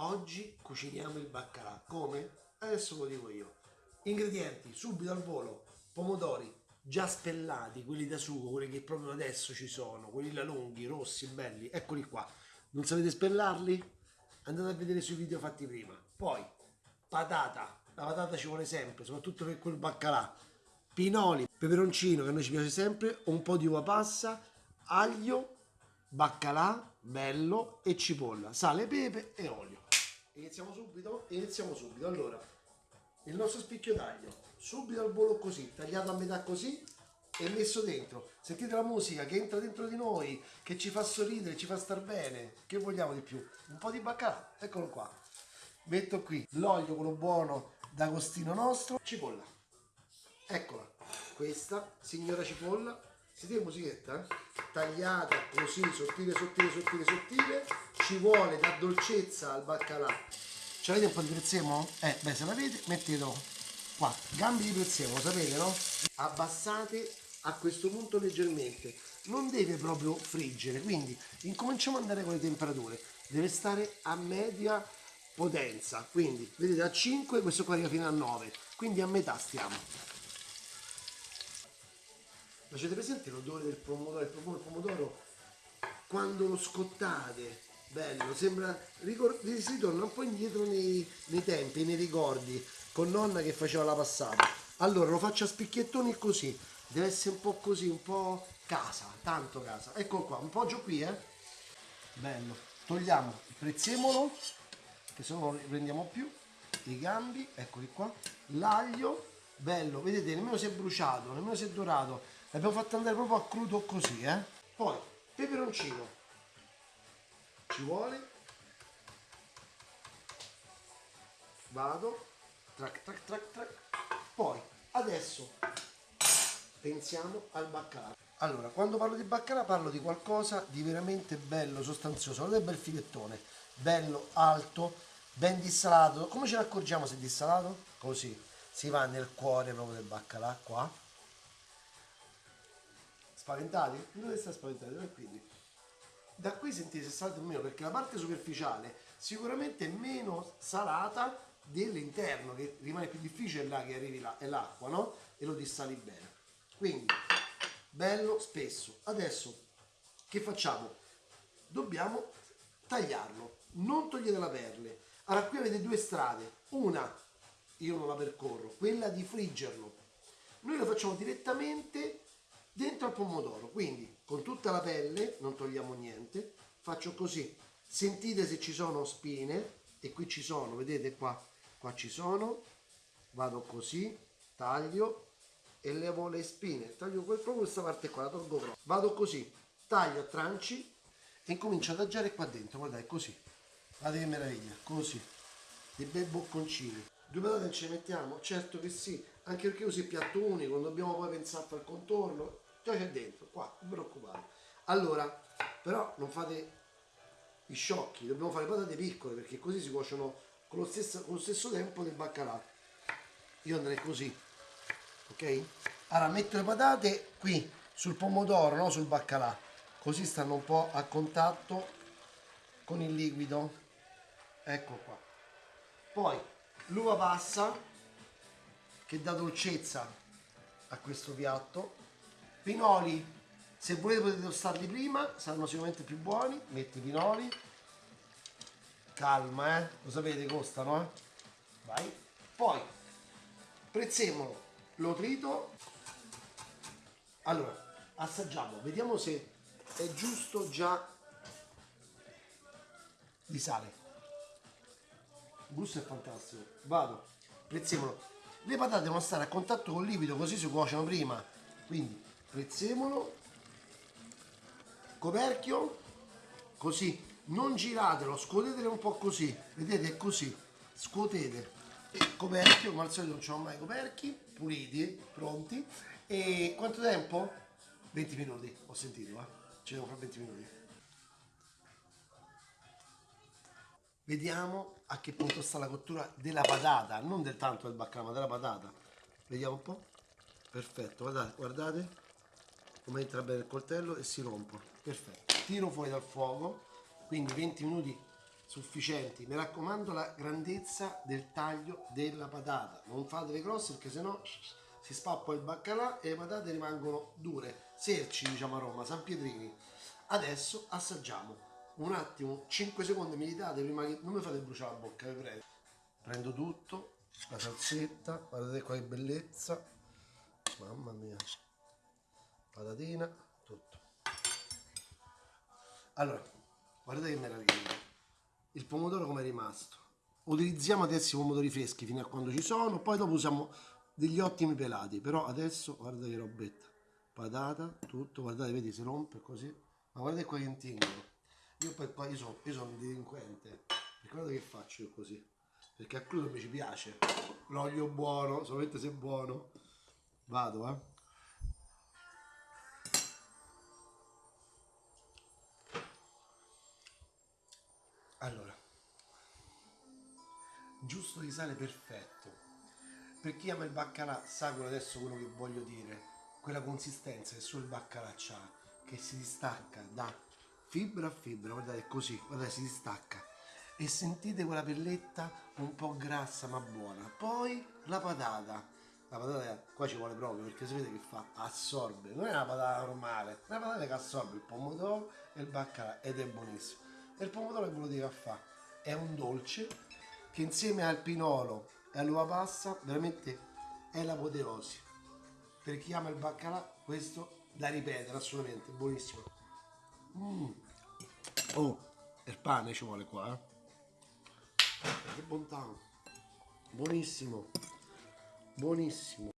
Oggi cuciniamo il baccalà. Come? Adesso lo dico io. Ingredienti, subito al volo, pomodori già spellati, quelli da sugo, quelli che proprio adesso ci sono, quelli là lunghi, rossi, belli, eccoli qua. Non sapete spellarli? Andate a vedere sui video fatti prima. Poi, patata, la patata ci vuole sempre, soprattutto per quel baccalà. Pinoli, peperoncino che a noi ci piace sempre, un po' di uva passa, aglio, baccalà, bello e cipolla, sale, pepe e olio. Iniziamo subito? Iniziamo subito. Allora, il nostro spicchio d'aglio, subito al volo così, tagliato a metà così e messo dentro. Sentite la musica che entra dentro di noi, che ci fa sorridere, ci fa star bene. Che vogliamo di più? Un po' di baccalà, eccolo qua. Metto qui l'olio, quello buono d'agostino nostro, cipolla. Eccola, questa signora cipolla, sentite musichetta? Eh? Tagliata così, sottile, sottile, sottile, sottile, ci vuole da dolcezza al baccalà. Ce l'avete un po' di prezzemolo? Eh, beh, se l'avete, mettetelo qua. Gambi di prezzemolo, sapete, no? Abbassate a questo punto leggermente. Non deve proprio friggere, quindi incominciamo ad andare con le temperature. Deve stare a media potenza, quindi vedete a 5, questo qua arriva fino a 9, quindi a metà stiamo. Facete presente l'odore del pomodoro, il pomodoro quando lo scottate? Bello, sembra, si torna un po' indietro nei, nei tempi, nei ricordi, con nonna che faceva la passata. Allora lo faccio a spicchiettoni così, deve essere un po' così, un po' casa, tanto casa. Ecco qua, un po' giù qui, eh. Bello. Togliamo il prezzemolo, che se no non riprendiamo più, i gambi, eccoli qua, l'aglio, bello, vedete, nemmeno si è bruciato, nemmeno si è dorato, l'abbiamo fatto andare proprio a crudo così, eh. Poi, peperoncino, ci vuole, vado, trac trac trac trac, poi, adesso, pensiamo al baccalà. Allora, quando parlo di baccalà parlo di qualcosa di veramente bello, sostanzioso, non è bel filettone, bello, alto, ben dissalato. Come ce ne accorgiamo se è dissalato? Così, si va nel cuore proprio del baccalà, qua. Spaventati? Dove sta spaventati? Quindi, da qui sentite se salate o meno, perché la parte superficiale sicuramente è meno salata dell'interno, che rimane più difficile là che arrivi là, è l'acqua, no? E lo dissali bene. Quindi, bello spesso. Adesso che facciamo? Dobbiamo tagliarlo, non togliete la perle. Allora qui avete due strade, una io non la percorro, quella di friggerlo. Noi lo facciamo direttamente dentro al pomodoro, quindi con tutta la pelle, non togliamo niente, faccio così. Sentite se ci sono spine, e qui ci sono, vedete qua, qua ci sono, vado così, taglio, e levo le spine, taglio proprio questa parte qua, la tolgo proprio. Vado così, taglio a tranci e incomincio ad adagiare qua dentro, guardate, così. Guardate che meraviglia, così. Dei bei bocconcini. Due patate ce le mettiamo? Certo che sì, anche perché così è piatto unico, non dobbiamo poi pensare a fare il contorno, già c'è dentro, qua, non preoccupate. Allora, però non fate i sciocchi, dobbiamo fare patate piccole perché così si cuociono con lo stesso, con lo stesso tempo del baccalà. Io andrei così, ok? Allora metto le patate qui sul pomodoro, no? sul baccalà, così stanno un po' a contatto con il liquido. Ecco qua. Poi l'uva passa che dà dolcezza a questo piatto. Pinoli, se volete potete tostarli prima, saranno sicuramente più buoni. Metti i pinoli. Calma, eh? Lo sapete, costano, eh? Vai. Poi, prezzemolo, lo trito. Allora, assaggiamo, vediamo se è giusto già di sale. Il gusto è fantastico. Vado, prezzemolo. Le patate devono stare a contatto con il liquido così si cuociono prima. Quindi prezzemolo, coperchio, così. Non giratelo, scuotetelo un po' così. Vedete, è così. Scuotete. Coperchio, come al solito non c'ho mai coperchi, puliti, pronti. E quanto tempo? 20 minuti, ho sentito, eh? Ci devo fare 20 minuti. Vediamo a che punto sta la cottura della patata, non del tanto del baccalà, ma della patata. Vediamo un po'. Perfetto, guardate, guardate come entra bene il coltello e si rompe. Perfetto. Tiro fuori dal fuoco, quindi 20 minuti sufficienti. Mi raccomando la grandezza del taglio della patata. Non fatele grosse perché sennò si spappa il baccalà e le patate rimangono dure. Serci, diciamo a Roma, San Pietrini. Adesso assaggiamo. Un attimo, 5 secondi mi date prima che... Non mi fate bruciare la bocca, vi prego. Prendo tutto, la salsetta, guardate qua che bellezza. Mamma mia. Patatina, tutto. Allora, guardate che meraviglia. Il pomodoro come è rimasto. Utilizziamo adesso i pomodori freschi fino a quando ci sono, poi dopo usiamo degli ottimi pelati. Però adesso, guardate che robetta. Patata, tutto, guardate, vedi, si rompe così. Ma guardate qua che intingolo. Io poi qua, io sono, io sono un delinquente. E guardate che faccio io così. Perché a crudo mi ci piace. L'olio buono, solamente se è buono. Vado, eh. Giusto di sale perfetto. Per chi ama il baccalà sa quello adesso quello che voglio dire, quella consistenza che solo il baccalà ha, che si distacca da fibra a fibra, guardate così, guardate si distacca. E sentite quella pelletta un po' grassa ma buona. Poi la patata. La patata qua ci vuole proprio perché si vede che fa assorbe. Non è una patata normale, è una patata che assorbe il pomodoro e il baccalà ed è buonissimo. E il pomodoro è quello che fa? È un dolce che insieme al pinolo e all'uva passa veramente è l'apoteosi. Per chi ama il baccalà, questo da ripetere assolutamente, buonissimo. Mm. Oh, il pane ci vuole qua, eh. Che bontà. Buonissimo. Buonissimo.